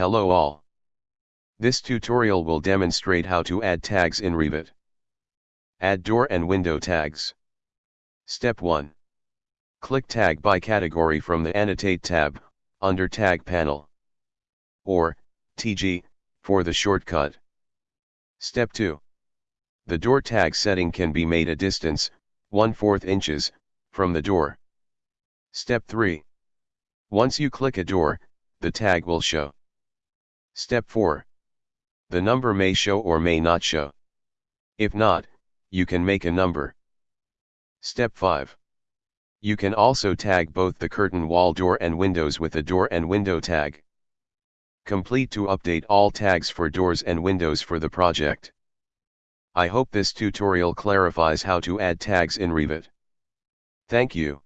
Hello all. This tutorial will demonstrate how to add tags in Revit. Add door and window tags. Step 1. Click Tag by category from the Annotate tab, under Tag panel. Or, TG, for the shortcut. Step 2. The door tag setting can be made a distance, 1 4 inches, from the door. Step 3. Once you click a door, the tag will show. Step 4. The number may show or may not show. If not, you can make a number. Step 5. You can also tag both the curtain wall door and windows with a door and window tag. Complete to update all tags for doors and windows for the project. I hope this tutorial clarifies how to add tags in Revit. Thank you.